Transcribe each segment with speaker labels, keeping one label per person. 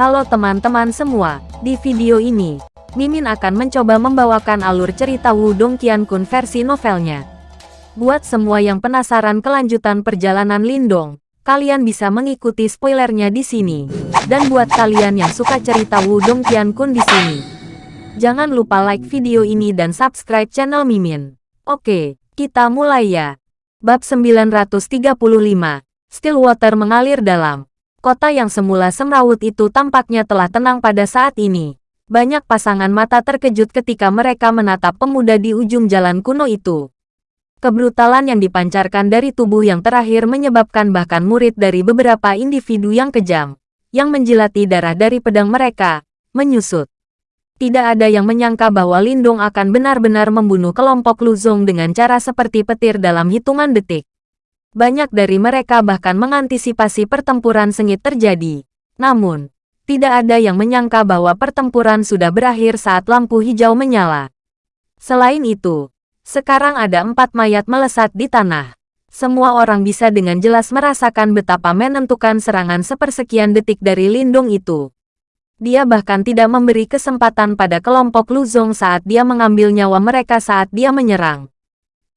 Speaker 1: Halo teman-teman semua, di video ini, Mimin akan mencoba membawakan alur cerita Wudong Qiankun versi novelnya. Buat semua yang penasaran kelanjutan perjalanan Lindong, kalian bisa mengikuti spoilernya di sini. Dan buat kalian yang suka cerita Wudong Qiankun di sini, jangan lupa like video ini dan subscribe channel Mimin. Oke, kita mulai ya. Bab 935, Stillwater mengalir dalam. Kota yang semula semrawut itu tampaknya telah tenang pada saat ini. Banyak pasangan mata terkejut ketika mereka menatap pemuda di ujung jalan kuno itu. Kebrutalan yang dipancarkan dari tubuh yang terakhir menyebabkan bahkan murid dari beberapa individu yang kejam, yang menjilati darah dari pedang mereka, menyusut. Tidak ada yang menyangka bahwa Lindung akan benar-benar membunuh kelompok Luzong dengan cara seperti petir dalam hitungan detik. Banyak dari mereka bahkan mengantisipasi pertempuran sengit terjadi. Namun, tidak ada yang menyangka bahwa pertempuran sudah berakhir saat lampu hijau menyala. Selain itu, sekarang ada empat mayat melesat di tanah. Semua orang bisa dengan jelas merasakan betapa menentukan serangan sepersekian detik dari lindung itu. Dia bahkan tidak memberi kesempatan pada kelompok Luzong saat dia mengambil nyawa mereka saat dia menyerang.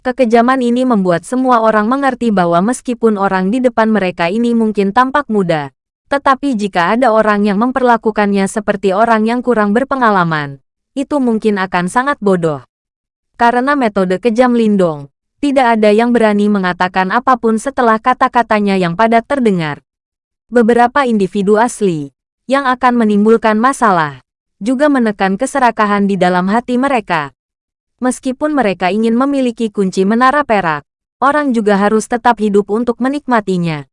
Speaker 1: Kekejaman ini membuat semua orang mengerti bahwa meskipun orang di depan mereka ini mungkin tampak muda, tetapi jika ada orang yang memperlakukannya seperti orang yang kurang berpengalaman, itu mungkin akan sangat bodoh. Karena metode kejam Lindong, tidak ada yang berani mengatakan apa pun setelah kata-katanya yang padat terdengar. Beberapa individu asli, yang akan menimbulkan masalah, juga menekan keserakahan di dalam hati mereka. Meskipun mereka ingin memiliki kunci menara perak, orang juga harus tetap hidup untuk menikmatinya.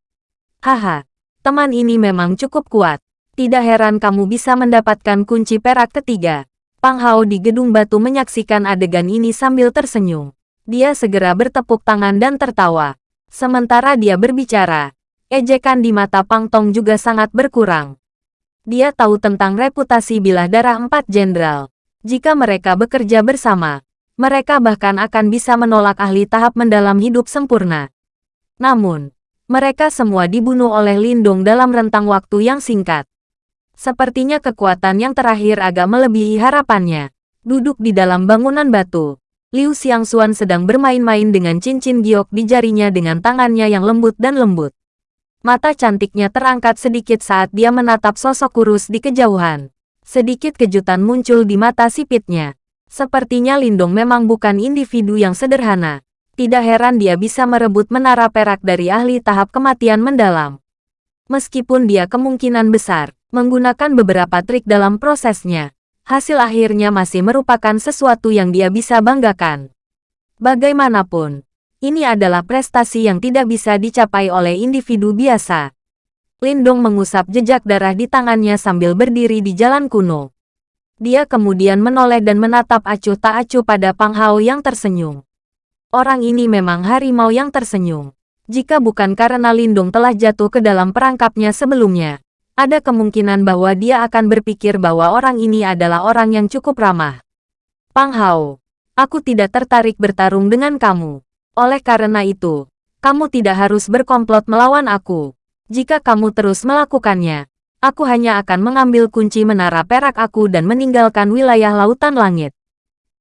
Speaker 1: Haha, teman ini memang cukup kuat. Tidak heran kamu bisa mendapatkan kunci perak ketiga. Pang Hao di gedung batu menyaksikan adegan ini sambil tersenyum. Dia segera bertepuk tangan dan tertawa. Sementara dia berbicara, ejekan di mata Pang Tong juga sangat berkurang. Dia tahu tentang reputasi bilah darah empat jenderal. Jika mereka bekerja bersama, mereka bahkan akan bisa menolak ahli tahap mendalam hidup sempurna. Namun, mereka semua dibunuh oleh Lindung dalam rentang waktu yang singkat. Sepertinya kekuatan yang terakhir agak melebihi harapannya. Duduk di dalam bangunan batu, Liu Xiangxuan sedang bermain-main dengan cincin giok di jarinya dengan tangannya yang lembut dan lembut. Mata cantiknya terangkat sedikit saat dia menatap sosok kurus di kejauhan. Sedikit kejutan muncul di mata sipitnya. Sepertinya Lindong memang bukan individu yang sederhana. Tidak heran dia bisa merebut menara perak dari ahli tahap kematian mendalam. Meskipun dia kemungkinan besar, menggunakan beberapa trik dalam prosesnya, hasil akhirnya masih merupakan sesuatu yang dia bisa banggakan. Bagaimanapun, ini adalah prestasi yang tidak bisa dicapai oleh individu biasa. Lindong mengusap jejak darah di tangannya sambil berdiri di jalan kuno. Dia kemudian menoleh dan menatap acuh tak acuh pada Pang Hao yang tersenyum. Orang ini memang harimau yang tersenyum. Jika bukan karena Lindung telah jatuh ke dalam perangkapnya sebelumnya, ada kemungkinan bahwa dia akan berpikir bahwa orang ini adalah orang yang cukup ramah. Pang Hao, aku tidak tertarik bertarung dengan kamu. Oleh karena itu, kamu tidak harus berkomplot melawan aku. Jika kamu terus melakukannya, Aku hanya akan mengambil kunci menara perak aku dan meninggalkan wilayah lautan langit.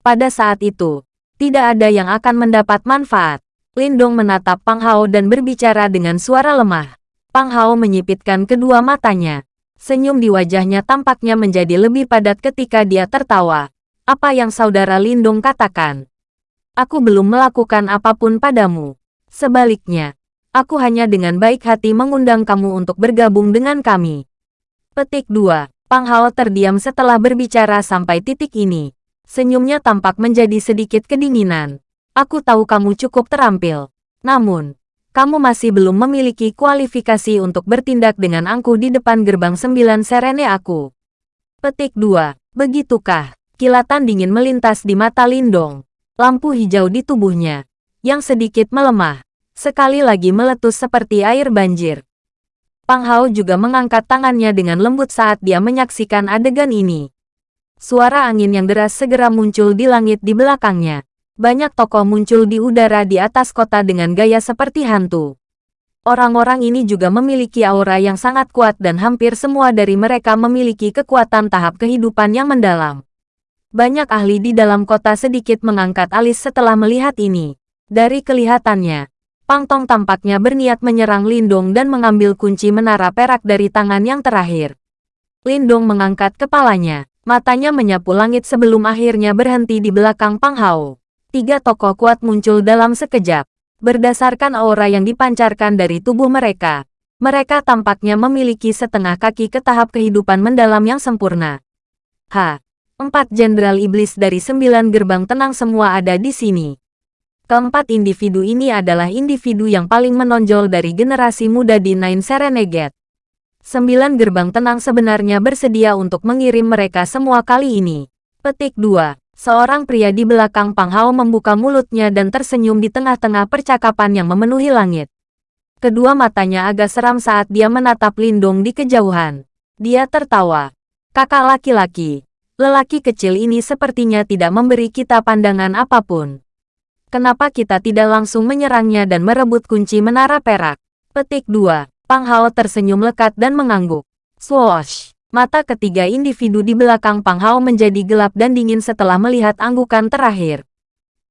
Speaker 1: Pada saat itu, tidak ada yang akan mendapat manfaat. Lindong menatap Pang Hao dan berbicara dengan suara lemah. Pang Hao menyipitkan kedua matanya. Senyum di wajahnya tampaknya menjadi lebih padat ketika dia tertawa. Apa yang saudara Lindong katakan? Aku belum melakukan apa pun padamu. Sebaliknya, aku hanya dengan baik hati mengundang kamu untuk bergabung dengan kami. Petik 2. Pang Hao terdiam setelah berbicara sampai titik ini. Senyumnya tampak menjadi sedikit kedinginan. Aku tahu kamu cukup terampil. Namun, kamu masih belum memiliki kualifikasi untuk bertindak dengan angku di depan gerbang sembilan serene aku. Petik 2. Begitukah? Kilatan dingin melintas di mata Lindong. Lampu hijau di tubuhnya, yang sedikit melemah, sekali lagi meletus seperti air banjir. Pang Hao juga mengangkat tangannya dengan lembut saat dia menyaksikan adegan ini. Suara angin yang deras segera muncul di langit di belakangnya. Banyak tokoh muncul di udara di atas kota dengan gaya seperti hantu. Orang-orang ini juga memiliki aura yang sangat kuat dan hampir semua dari mereka memiliki kekuatan tahap kehidupan yang mendalam. Banyak ahli di dalam kota sedikit mengangkat alis setelah melihat ini. Dari kelihatannya, Pang Tong tampaknya berniat menyerang Lindong dan mengambil kunci menara perak dari tangan yang terakhir. Lindong mengangkat kepalanya, matanya menyapu langit sebelum akhirnya berhenti di belakang Pang Hao. Tiga tokoh kuat muncul dalam sekejap. Berdasarkan aura yang dipancarkan dari tubuh mereka, mereka tampaknya memiliki setengah kaki ke tahap kehidupan mendalam yang sempurna. Ha! Empat jenderal iblis dari sembilan gerbang tenang semua ada di sini. Keempat individu ini adalah individu yang paling menonjol dari generasi muda di Nine Serenegate. Sembilan gerbang tenang sebenarnya bersedia untuk mengirim mereka semua kali ini. Petik 2. Seorang pria di belakang Pang Hao membuka mulutnya dan tersenyum di tengah-tengah percakapan yang memenuhi langit. Kedua matanya agak seram saat dia menatap Lindong di kejauhan. Dia tertawa. Kakak laki-laki. Lelaki kecil ini sepertinya tidak memberi kita pandangan apa pun. Kenapa kita tidak langsung menyerangnya dan merebut kunci menara perak? Petik 2. Pang Hao tersenyum lekat dan mengangguk. Swoosh! Mata ketiga individu di belakang Pang Hao menjadi gelap dan dingin setelah melihat anggukan terakhir.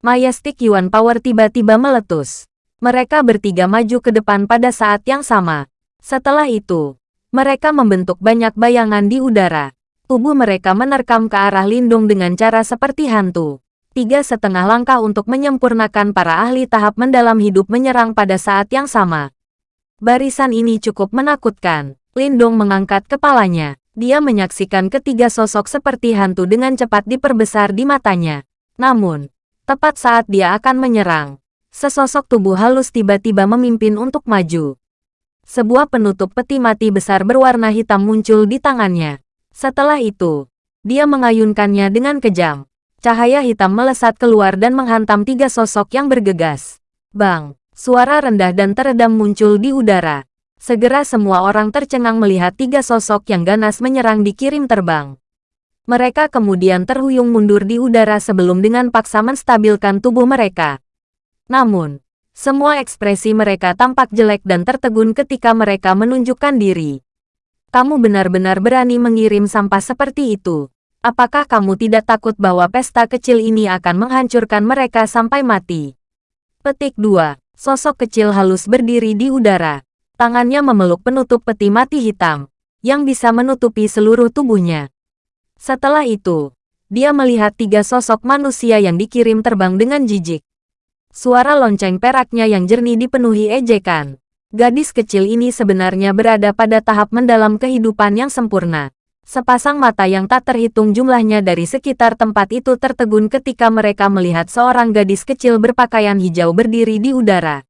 Speaker 1: Majestic Yuan Power tiba-tiba meletus. Mereka bertiga maju ke depan pada saat yang sama. Setelah itu, mereka membentuk banyak bayangan di udara. Tubuh mereka menerkam ke arah Lindung dengan cara seperti hantu. Tiga setengah langkah untuk menyempurnakan para ahli tahap mendalam hidup menyerang pada saat yang sama. Barisan ini cukup menakutkan. Lindong mengangkat kepalanya. Dia menyaksikan ketiga sosok seperti hantu dengan cepat diperbesar di matanya. Namun, tepat saat dia akan menyerang, sesosok tubuh halus tiba-tiba memimpin untuk maju. Sebuah penutup peti mati besar berwarna hitam muncul di tangannya. Setelah itu, dia mengayunkannya dengan kejam. Cahaya hitam melesat keluar dan menghantam tiga sosok yang bergegas. Bang! Suara rendah dan teredam muncul di udara. Segera semua orang tercengang melihat tiga sosok yang ganas menyerang dikirim terbang. Mereka kemudian terhuyung mundur di udara sebelum dengan paksa menstabilkan tubuh mereka. Namun, semua ekspresi mereka tampak jelek dan tertegun ketika mereka menunjukkan diri. Kamu benar-benar berani mengirim sampah seperti itu. Apakah kamu tidak takut bahwa pesta kecil ini akan menghancurkan mereka sampai mati? Petik 2. Sosok kecil halus berdiri di udara. Tangannya memeluk penutup peti mati hitam, yang bisa menutupi seluruh tubuhnya. Setelah itu, dia melihat tiga sosok manusia yang dikirim terbang dengan jijik. Suara lonceng peraknya yang jernih dipenuhi ejekan. Gadis kecil ini sebenarnya berada pada tahap mendalam kehidupan yang sempurna. Sepasang mata yang tak terhitung jumlahnya dari sekitar tempat itu tertegun ketika mereka melihat seorang gadis kecil berpakaian hijau berdiri di udara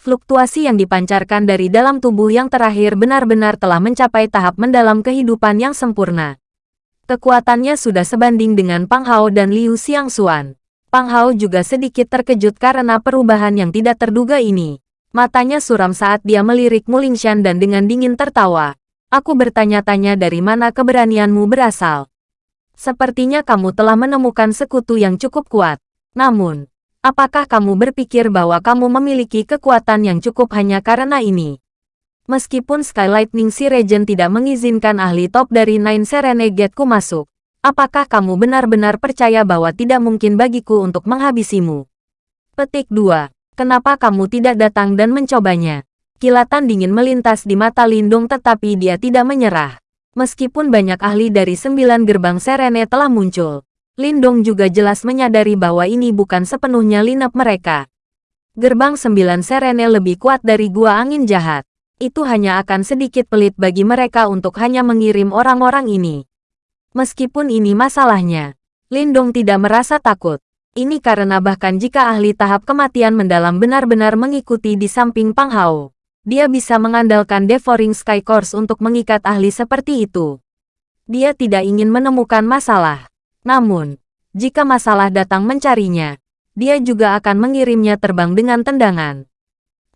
Speaker 1: fluktuasi yang dipancarkan dari dalam tubuh yang terakhir benar-benar telah mencapai tahap mendalam kehidupan yang sempurna. Kekuatannya sudah sebanding dengan Pang Hao dan Liu Xiangxuan. Pang Hao juga sedikit terkejut karena perubahan yang tidak terduga ini. Matanya suram saat dia melirik Mulingshan dan dengan dingin tertawa. Aku bertanya-tanya dari mana keberanianmu berasal. Sepertinya kamu telah menemukan sekutu yang cukup kuat. Namun, Apakah kamu berpikir bahwa kamu memiliki kekuatan yang cukup hanya karena ini? Meskipun Sky Lightning si Regent tidak mengizinkan ahli top dari Nine Serenegateku masuk, apakah kamu benar-benar percaya bahwa tidak mungkin bagiku untuk menghabisimu? Petik 2. Kenapa kamu tidak datang dan mencobanya? Kilatan dingin melintas di mata Lindung tetapi dia tidak menyerah. Meskipun banyak ahli dari sembilan gerbang Serene telah muncul, Lindong juga jelas menyadari bahwa ini bukan sepenuhnya linap mereka. Gerbang sembilan Serene lebih kuat dari gua angin jahat. Itu hanya akan sedikit pelit bagi mereka untuk hanya mengirim orang-orang ini. Meskipun ini masalahnya, Lindong tidak merasa takut. Ini karena bahkan jika ahli tahap kematian mendalam benar-benar mengikuti di samping Pang Hao, dia bisa mengandalkan Devouring Sky Course untuk mengikat ahli seperti itu. Dia tidak ingin menemukan masalah. Namun, jika masalah datang mencarinya, dia juga akan mengirimnya terbang dengan tendangan.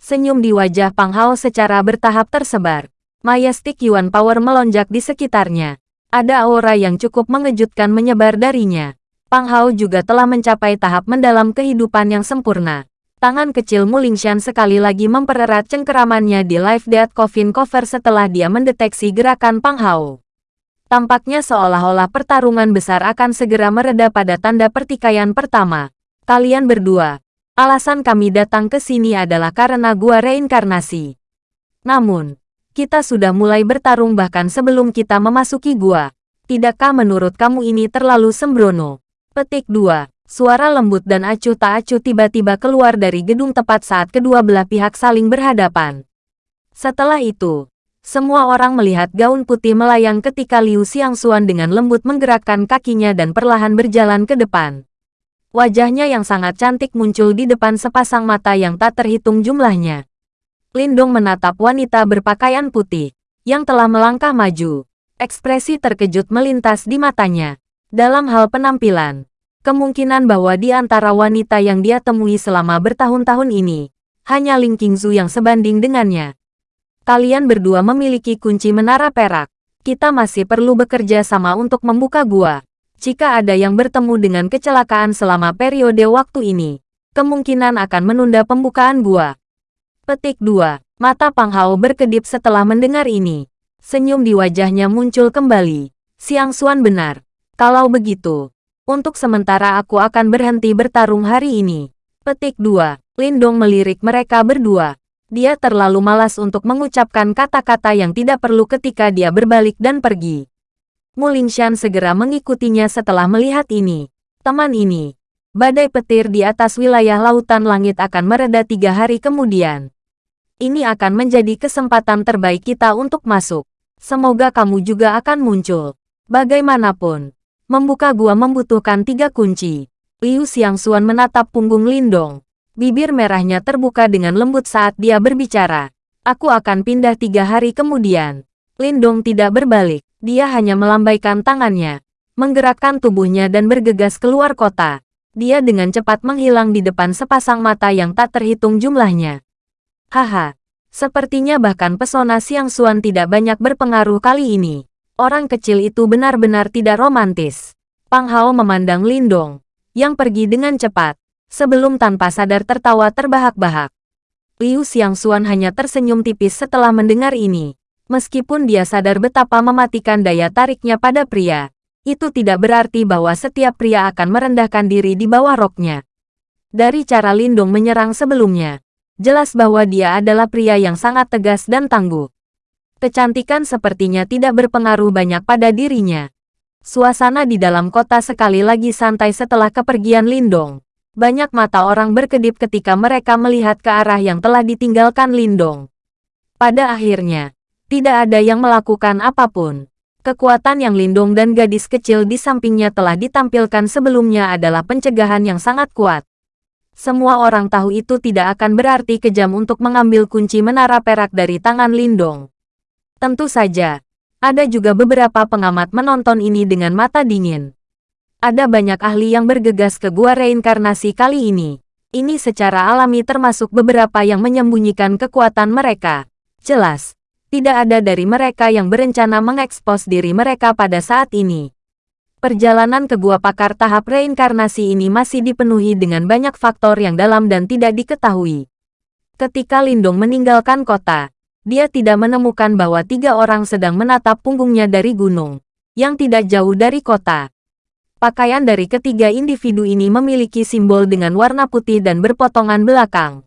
Speaker 1: Senyum di wajah Pang Hao secara bertahap tersebar. Majestic Yuan Power melonjak di sekitarnya. Ada aura yang cukup mengejutkan menyebar darinya. Pang Hao juga telah mencapai tahap mendalam kehidupan yang sempurna. Tangan kecil Mulingshan sekali lagi mempererat cengkeramannya di Live Death Coffin Cover setelah dia mendeteksi gerakan Pang Hao. Tampaknya seolah-olah pertarungan besar akan segera mereda pada tanda pertikaian pertama. Kalian berdua, alasan kami datang ke sini adalah karena gua reinkarnasi. Namun, kita sudah mulai bertarung bahkan sebelum kita memasuki gua. Tidakkah menurut kamu ini terlalu sembrono? Petik 2. Suara lembut dan acuh tak acuh tiba-tiba keluar dari gedung tepat saat kedua belah pihak saling berhadapan. Setelah itu, semua orang melihat gaun putih melayang ketika Liu Xiangxuan dengan lembut menggerakkan kakinya dan perlahan berjalan ke depan. Wajahnya yang sangat cantik muncul di depan sepasang mata yang tak terhitung jumlahnya. Lindong menatap wanita berpakaian putih, yang telah melangkah maju. Ekspresi terkejut melintas di matanya. Dalam hal penampilan, Kemungkinan bahwa di antara wanita yang dia temui selama bertahun-tahun ini, hanya Ling Qingzu yang sebanding dengannya. Kalian berdua memiliki kunci menara perak. Kita masih perlu bekerja sama untuk membuka gua. Jika ada yang bertemu dengan kecelakaan selama periode waktu ini, kemungkinan akan menunda pembukaan gua. Petik 2. Mata Pang Hao berkedip setelah mendengar ini. Senyum di wajahnya muncul kembali. Siang Xuan benar. Kalau begitu, untuk sementara aku akan berhenti bertarung hari ini. Petik 2. Lindong melirik mereka berdua. Dia terlalu malas untuk mengucapkan kata-kata yang tidak perlu ketika dia berbalik dan pergi. Mulingshan segera mengikutinya setelah melihat ini. Teman ini, badai petir di atas wilayah lautan langit akan mereda tiga hari kemudian. Ini akan menjadi kesempatan terbaik kita untuk masuk. Semoga kamu juga akan muncul. Bagaimanapun, Membuka gua membutuhkan tiga kunci. Liu Xiangxuan menatap punggung Lindong. Bibir merahnya terbuka dengan lembut saat dia berbicara. Aku akan pindah tiga hari kemudian. Lindong tidak berbalik. Dia hanya melambaikan tangannya. Menggerakkan tubuhnya dan bergegas keluar kota. Dia dengan cepat menghilang di depan sepasang mata yang tak terhitung jumlahnya. Haha. Sepertinya bahkan pesona Siang Xuan tidak banyak berpengaruh kali ini. Orang kecil itu benar-benar tidak romantis. Pang Hao memandang Lindong, yang pergi dengan cepat, sebelum tanpa sadar tertawa terbahak-bahak. Liu Xiangxuan hanya tersenyum tipis setelah mendengar ini. Meskipun dia sadar betapa mematikan daya tariknya pada pria, itu tidak berarti bahwa setiap pria akan merendahkan diri di bawah roknya. Dari cara Lindong menyerang sebelumnya, jelas bahwa dia adalah pria yang sangat tegas dan tangguh. Kecantikan sepertinya tidak berpengaruh banyak pada dirinya. Suasana di dalam kota sekali lagi santai setelah kepergian Lindong. Banyak mata orang berkedip ketika mereka melihat ke arah yang telah ditinggalkan Lindong. Pada akhirnya, tidak ada yang melakukan apa pun. Kekuatan yang Lindong dan gadis kecil di sampingnya telah ditampilkan sebelumnya adalah pencegahan yang sangat kuat. Semua orang tahu itu tidak akan berarti kejam untuk mengambil kunci menara perak dari tangan Lindong. Tentu saja, ada juga beberapa pengamat menonton ini dengan mata dingin. Ada banyak ahli yang bergegas ke gua reinkarnasi kali ini. Ini secara alami termasuk beberapa yang menyembunyikan kekuatan mereka. Jelas, tidak ada dari mereka yang berencana mengekspos diri mereka pada saat ini. Perjalanan ke gua pakar tahap reinkarnasi ini masih dipenuhi dengan banyak faktor yang dalam dan tidak diketahui. Ketika Lindong meninggalkan kota, dia tidak menemukan bahwa tiga orang sedang menatap punggungnya dari gunung, yang tidak jauh dari kota. Pakaian dari ketiga individu ini memiliki simbol dengan warna putih dan berpotongan belakang.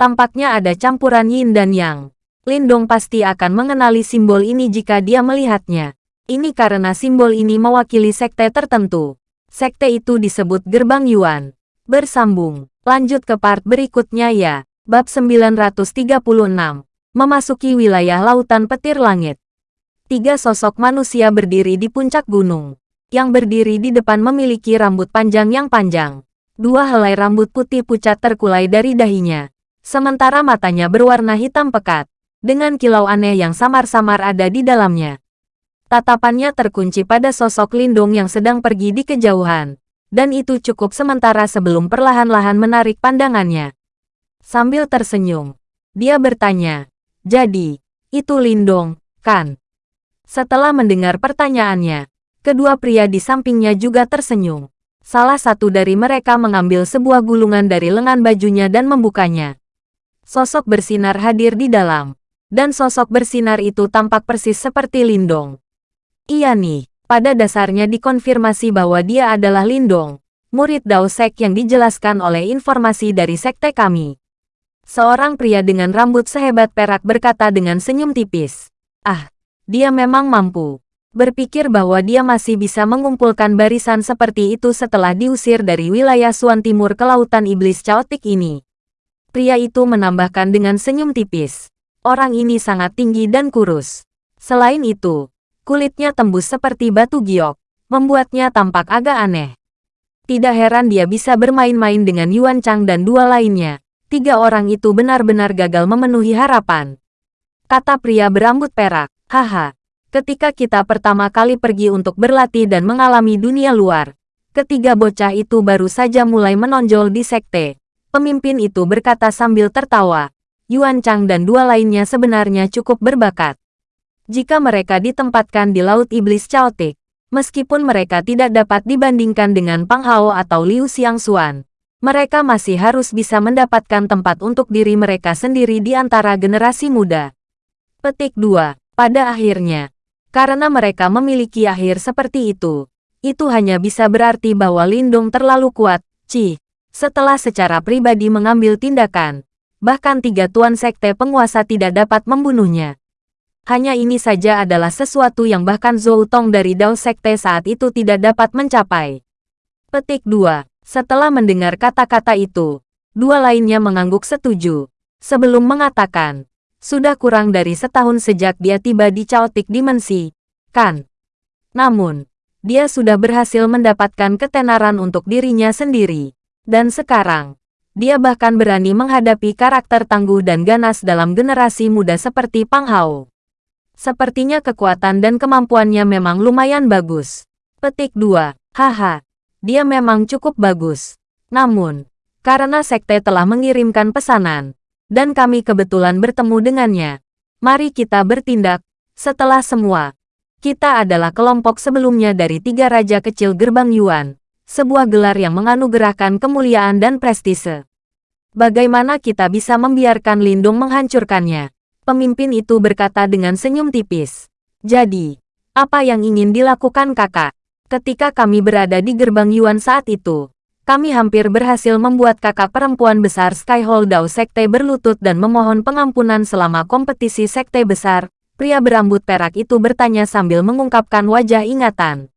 Speaker 1: Tampaknya ada campuran yin dan yang. Lindong pasti akan mengenali simbol ini jika dia melihatnya. Ini karena simbol ini mewakili sekte tertentu. Sekte itu disebut Gerbang Yuan. Bersambung. Lanjut ke part berikutnya ya. Bab 936 memasuki wilayah lautan petir langit. Tiga sosok manusia berdiri di puncak gunung. Yang berdiri di depan memiliki rambut panjang yang panjang. Dua helai rambut putih pucat terkulai dari dahinya. Sementara matanya berwarna hitam pekat. Dengan kilau aneh yang samar-samar ada di dalamnya. Tatapannya terkunci pada sosok Lindung yang sedang pergi di kejauhan. Dan itu cukup sementara sebelum perlahan-lahan menarik pandangannya. Sambil tersenyum, dia bertanya, jadi, itu Lindong, kan? Setelah mendengar pertanyaannya, kedua pria di sampingnya juga tersenyum. Salah satu dari mereka mengambil sebuah gulungan dari lengan bajunya dan membukanya. Sosok bersinar hadir di dalam. Dan sosok bersinar itu tampak persis seperti Lindong. Iya nih, pada dasarnya dikonfirmasi bahwa dia adalah Lindong, murid Dao Sek yang dijelaskan oleh informasi dari sekte kami. Seorang pria dengan rambut sehebat perak berkata dengan senyum tipis. Ah, dia memang mampu. Berpikir bahwa dia masih bisa mengumpulkan barisan seperti itu setelah diusir dari wilayah Suan Timur ke Lautan Iblis Chaotic ini. Pria itu menambahkan dengan senyum tipis. Orang ini sangat tinggi dan kurus. Selain itu, kulitnya tembus seperti batu giok, membuatnya tampak agak aneh. Tidak heran dia bisa bermain-main dengan Yuan Chang dan dua lainnya. Tiga orang itu benar-benar gagal memenuhi harapan. Kata pria berambut perak, haha, Ketika kita pertama kali pergi untuk berlatih dan mengalami dunia luar, ketiga bocah itu baru saja mulai menonjol di sekte. Pemimpin itu berkata sambil tertawa. Yuan Chang dan dua lainnya sebenarnya cukup berbakat. Jika mereka ditempatkan di Laut Iblis Chaotic, meskipun mereka tidak dapat dibandingkan dengan Pang Hao atau Liu Xiangxuan, mereka masih harus bisa mendapatkan tempat untuk diri mereka sendiri di antara generasi muda. Petik 2. Pada akhirnya, karena mereka memiliki akhir seperti itu. Itu hanya bisa berarti bahwa Lindung terlalu kuat, Ci. Setelah secara pribadi mengambil tindakan, bahkan tiga tuan sekte penguasa tidak dapat membunuhnya. Hanya ini saja adalah sesuatu yang bahkan Zhou Tong dari Dao Sekte saat itu tidak dapat mencapai. Petik 2. Setelah mendengar kata-kata itu, dua lainnya mengangguk setuju. Sebelum mengatakan, sudah kurang dari setahun sejak dia tiba di Chaotic Dimensi, kan? Namun, dia sudah berhasil mendapatkan ketenaran untuk dirinya sendiri. Dan sekarang, dia bahkan berani menghadapi karakter tangguh dan ganas dalam generasi muda seperti Pang Hao. Sepertinya kekuatan dan kemampuannya memang lumayan bagus. Petik 2. Haha, dia memang cukup bagus. Namun, karena sekte telah mengirimkan pesanan, dan kami kebetulan bertemu dengannya. Mari kita bertindak. Setelah semua, kita adalah kelompok sebelumnya dari tiga raja kecil gerbang Yuan, sebuah gelar yang menganugerahkan kemuliaan dan prestise. Bagaimana kita bisa membiarkan Lindung menghancurkannya? Pemimpin itu berkata dengan senyum tipis. Jadi, apa yang ingin dilakukan kakak? Ketika kami berada di gerbang Yuan saat itu, kami hampir berhasil membuat kakak perempuan besar Skyhold Dao Sekte berlutut dan memohon pengampunan selama kompetisi Sekte Besar, pria berambut perak itu bertanya sambil mengungkapkan wajah ingatan.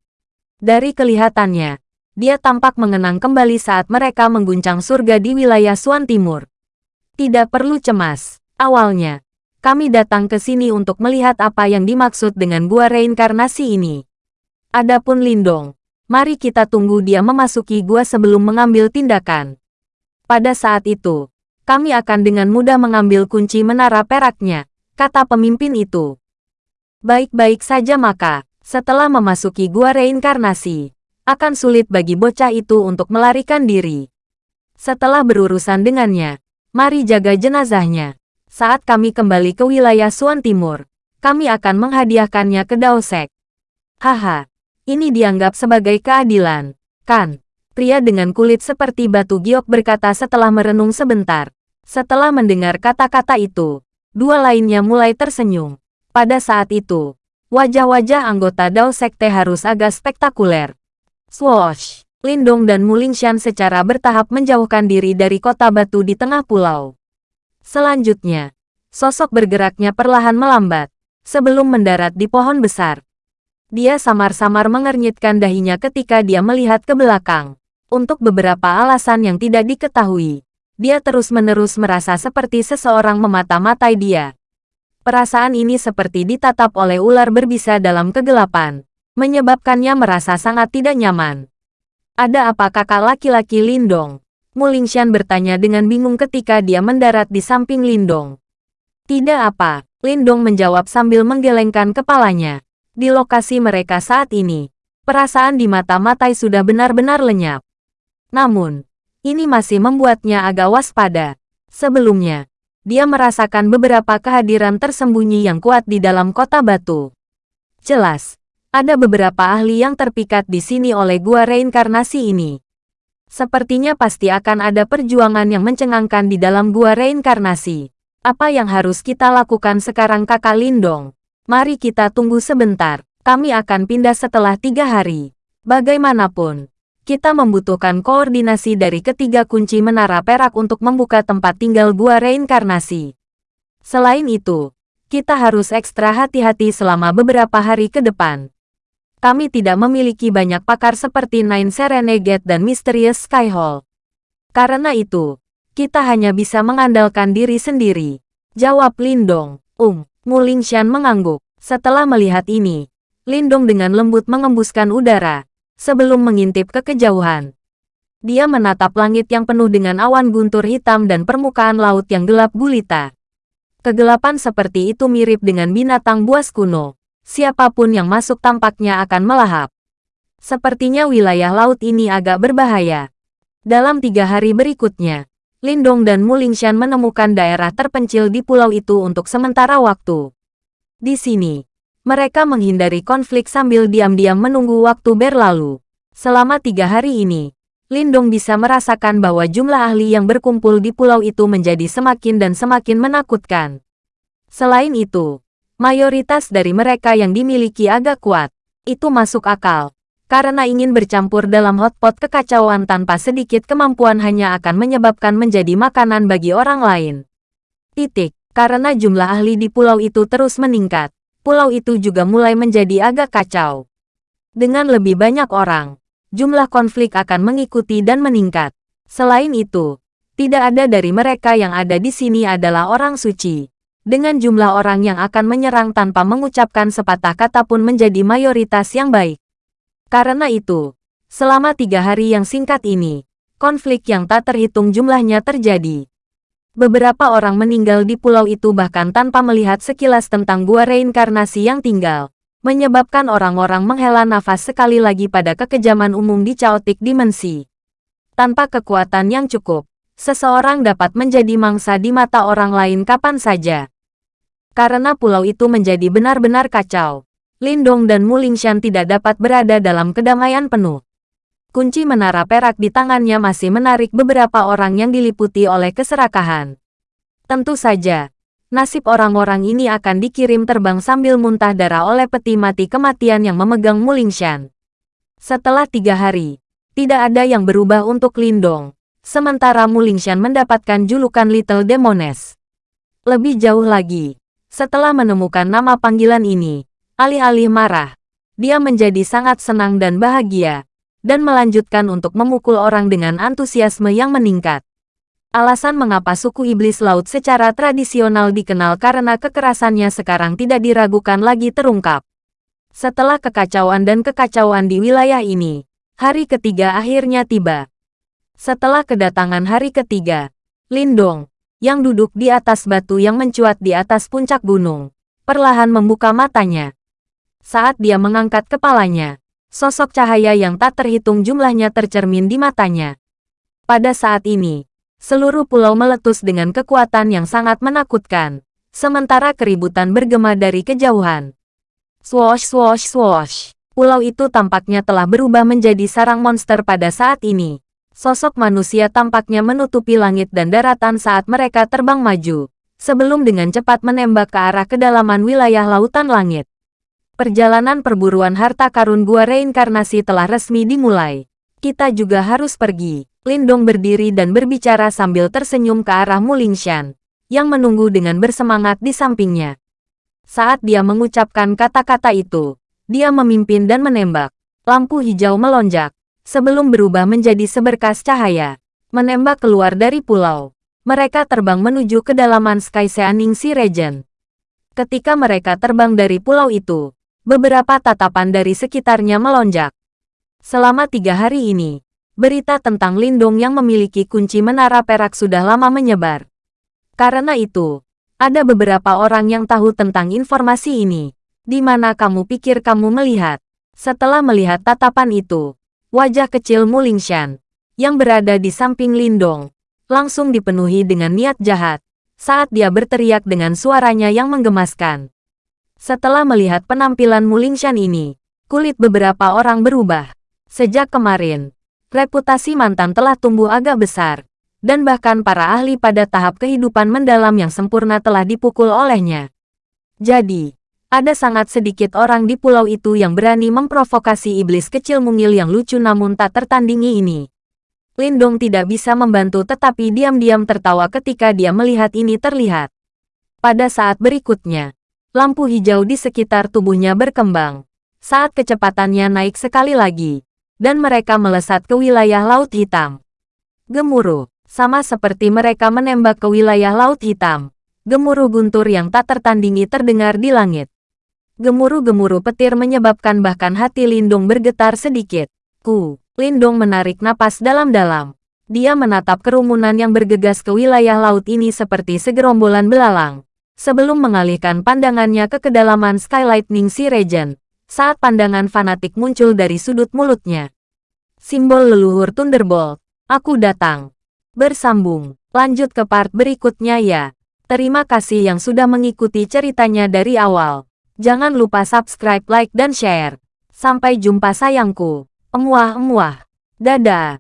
Speaker 1: Dari kelihatannya, dia tampak mengenang kembali saat mereka mengguncang surga di wilayah Suan Timur. Tidak perlu cemas, awalnya, kami datang ke sini untuk melihat apa yang dimaksud dengan gua reinkarnasi ini. Adapun Lindong, Mari kita tunggu dia memasuki gua sebelum mengambil tindakan. Pada saat itu, kami akan dengan mudah mengambil kunci menara peraknya, kata pemimpin itu. Baik-baik saja maka, setelah memasuki gua reinkarnasi, akan sulit bagi bocah itu untuk melarikan diri. Setelah berurusan dengannya, mari jaga jenazahnya. Saat kami kembali ke wilayah Suan Timur, kami akan menghadiahkannya ke Daosek. Haha, ini dianggap sebagai keadilan, kan? Pria dengan kulit seperti batu giok berkata setelah merenung sebentar. Setelah mendengar kata-kata itu, dua lainnya mulai tersenyum. Pada saat itu, wajah-wajah anggota Dao Sekte harus agak spektakuler. Swoosh! Lindong dan Mulingshan secara bertahap menjauhkan diri dari kota batu di tengah pulau. Selanjutnya, sosok bergeraknya perlahan melambat, sebelum mendarat di pohon besar. Dia samar-samar mengernyitkan dahinya ketika dia melihat ke belakang. Untuk beberapa alasan yang tidak diketahui, dia terus-menerus merasa seperti seseorang memata-matai dia. Perasaan ini seperti ditatap oleh ular berbisa dalam kegelapan, menyebabkannya merasa sangat tidak nyaman. Ada apa kakak laki-laki Lindong? Mulingshan bertanya dengan bingung ketika dia mendarat di samping Lindong. Tidak apa, Lindong menjawab sambil menggelengkan kepalanya. Di lokasi mereka saat ini, perasaan di mata Matai sudah benar-benar lenyap. Namun, ini masih membuatnya agak waspada. Sebelumnya, dia merasakan beberapa kehadiran tersembunyi yang kuat di dalam kota batu. Jelas, Ada beberapa ahli yang terpikat di sini oleh gua reinkarnasi ini. Sepertinya pasti akan ada perjuangan yang mencengangkan di dalam gua reinkarnasi. Apa yang harus kita lakukan sekarang kakak Lindong? Mari kita tunggu sebentar. Kami akan pindah setelah tiga hari. Bagaimanapun, kita membutuhkan koordinasi dari ketiga kunci menara perak untuk membuka tempat tinggal gua reinkarnasi. Selain itu, kita harus ekstra hati-hati selama beberapa hari ke depan kami tidak memiliki banyak pakar seperti Nine Serenegate dan Mysterious Skyhall. Karena itu, kita hanya bisa mengandalkan diri sendiri. Jawab Lindong. Um, Mulingshan mengangguk. Setelah melihat ini, Lindong dengan lembut mengembuskan udara, sebelum mengintip ke kejauhan. Dia menatap langit yang penuh dengan awan guntur hitam dan permukaan laut yang gelap gulita. Kegelapan seperti itu mirip dengan binatang buas kuno siapa pun yang masuk tampaknya akan melahap. Sepertinya wilayah laut ini agak berbahaya. Dalam tiga hari berikutnya, Lindong dan Mulingshan menemukan daerah terpencil di pulau itu untuk sementara waktu. Di sini, mereka menghindari konflik sambil diam-diam menunggu waktu berlalu. Selama tiga hari ini, Lindong bisa merasakan bahwa jumlah ahli yang berkumpul di pulau itu menjadi semakin dan semakin menakutkan. Selain itu, Mayoritas dari mereka yang dimiliki agak kuat. Itu masuk akal. Karena ingin bercampur dalam hotpot kekacauan tanpa sedikit kemampuan hanya akan menyebabkan menjadi makanan bagi orang lain. Titik. Karena jumlah ahli di pulau itu terus meningkat, pulau itu juga mulai menjadi agak kacau. Dengan lebih banyak orang, jumlah konflik akan mengikuti dan meningkat. Selain itu, tidak ada dari mereka yang ada di sini adalah orang suci dengan jumlah orang yang akan menyerang tanpa mengucapkan sepatah kata pun menjadi mayoritas yang baik. Karena itu, selama tiga hari yang singkat ini, konflik yang tak terhitung jumlahnya terjadi. Beberapa orang meninggal di pulau itu bahkan tanpa melihat sekilas tentang gua reinkarnasi yang tinggal, menyebabkan orang-orang menghela nafas sekali lagi pada kekejaman umum di caotik dimensi. Tanpa kekuatan yang cukup, seseorang dapat menjadi mangsa di mata orang lain kapan saja. Karena pulau itu menjadi benar-benar kacau, Lindong dan Mulingshan tidak dapat berada dalam kedamaian penuh. Kunci menara perak di tangannya masih menarik beberapa orang yang diliputi oleh keserakahan. Tentu saja, nasib orang-orang ini akan dikirim terbang sambil muntah darah oleh peti mati kematian yang memegang Mulingshan. Setelah tiga hari, tidak ada yang berubah untuk Lindong, sementara Mulingshan mendapatkan julukan Little Demoness. Lebih jauh lagi, setelah menemukan nama panggilan ini, alih-alih marah, dia menjadi sangat senang dan bahagia, dan melanjutkan untuk memukul orang dengan antusiasme yang meningkat. Alasan mengapa suku iblis laut secara tradisional dikenal karena kekerasannya sekarang tidak diragukan lagi terungkap. Setelah kekacauan dan kekacauan di wilayah ini, hari ketiga akhirnya tiba. Setelah kedatangan hari ketiga, Lindong, yang duduk di atas batu yang mencuat di atas puncak gunung, perlahan membuka matanya. Saat dia mengangkat kepalanya, sosok cahaya yang tak terhitung jumlahnya tercermin di matanya. Pada saat ini, seluruh pulau meletus dengan kekuatan yang sangat menakutkan, sementara keributan bergema dari kejauhan. Swosh swosh swosh. Pulau itu tampaknya telah berubah menjadi sarang monster pada saat ini. Sosok manusia tampaknya menutupi langit dan daratan saat mereka terbang maju, sebelum dengan cepat menembak ke arah kedalaman wilayah lautan langit. Perjalanan perburuan harta karun gua reinkarnasi telah resmi dimulai. Kita juga harus pergi. Lindong berdiri dan berbicara sambil tersenyum ke arah Mulingshan, yang menunggu dengan bersemangat di sampingnya. Saat dia mengucapkan kata-kata itu, dia memimpin dan menembak. Lampu hijau melonjak, sebelum berubah menjadi seberkas cahaya, menembak keluar dari pulau. Mereka terbang menuju kedalaman Sky Seaning Sea Region. Ketika mereka terbang dari pulau itu, beberapa tatapan dari sekitarnya melonjak. Selama tiga hari ini, berita tentang Lindung yang memiliki kunci menara perak sudah lama menyebar. Karena itu, ada beberapa orang yang tahu tentang informasi ini. Di mana kamu pikir kamu melihat? Setelah melihat tatapan itu, Wajah kecil Mulingshan, yang berada di samping Lindong, langsung dipenuhi dengan niat jahat, saat dia berteriak dengan suaranya yang menggemaskan. Setelah melihat penampilan Mulingshan ini, kulit beberapa orang berubah. Sejak kemarin, reputasi mantan telah tumbuh agak besar, dan bahkan para ahli pada tahap kehidupan mendalam yang sempurna telah dipukul olehnya. Jadi, ada sangat sedikit orang di pulau itu yang berani memprovokasi iblis kecil mungil yang lucu namun tak tertandingi ini. Lindong tidak bisa membantu tetapi diam-diam tertawa ketika dia melihat ini terlihat. Pada saat berikutnya, lampu hijau di sekitar tubuhnya berkembang. Saat kecepatannya naik sekali lagi, dan mereka melesat ke wilayah Laut Hitam. Gemuruh, sama seperti mereka menembak ke wilayah Laut Hitam. Gemuruh guntur yang tak tertandingi terdengar di langit. Gemuruh-gemuruh petir menyebabkan bahkan hati Lindung bergetar sedikit. Ku, Lindung menarik napas dalam-dalam. Dia menatap kerumunan yang bergegas ke wilayah laut ini seperti segerombolan belalang. Sebelum mengalihkan pandangannya ke kedalaman Skylightning Sea Regent, saat pandangan fanatik muncul dari sudut mulutnya. Simbol leluhur Thunderbolt. Aku datang. Bersambung. Lanjut ke part berikutnya ya. Terima kasih yang sudah mengikuti ceritanya dari awal. Jangan lupa subscribe, like, dan share. Sampai jumpa sayangku. Emuah-emuah. Dadah.